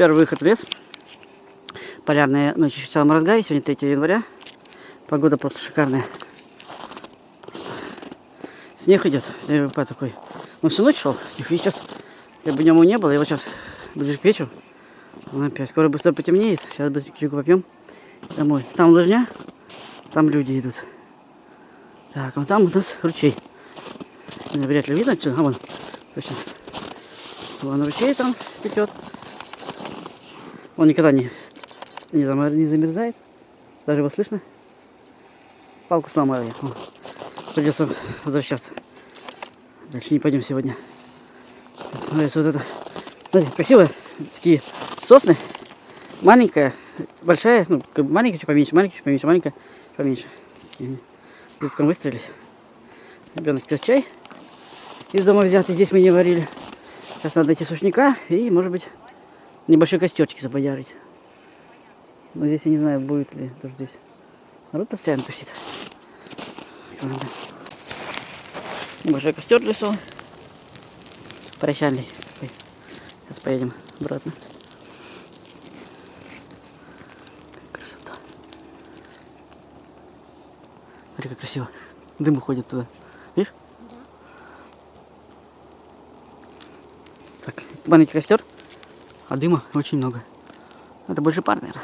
Первый выход в лес. Полярная ночь в самом разгаре. Сегодня 3 января. Погода просто шикарная. Снег идет. Снег такой. Ну, всю ночь шел. Снег. И сейчас, как бы днем его не было. И вот сейчас, ближе к вечеру, он опять. Скоро быстро потемнеет. Сейчас быстренько попьем домой. Там лыжня. Там люди идут. Так, вон там у нас ручей. Вряд ли видно отсюда. А вон, точно. Вон ручей там течет. Он никогда не, не, замер, не замерзает. Даже его слышно. Палку сломал я. Придется возвращаться. Дальше не пойдем сегодня. Нравится вот это. Смотри, красивые такие сосны. Маленькая, большая, ну, маленькая, чуть поменьше, маленькая, чуть поменьше, маленькая, чуть поменьше. Деткам выстрелились. Ребенок пьет чай. Из дома взятый, здесь мы не варили. Сейчас надо найти сушняка и, может быть, небольшой костерчик запоярить. Но здесь я не знаю, будет ли тоже здесь. Народ постоянно тусит. Небольшой костер в лесу. Прощальный. Сейчас поедем обратно. Красота. Смотри, как красиво. Дым уходит туда. Видишь? Да. Так, маленький костер, а дыма очень много. Это больше пар, наверное.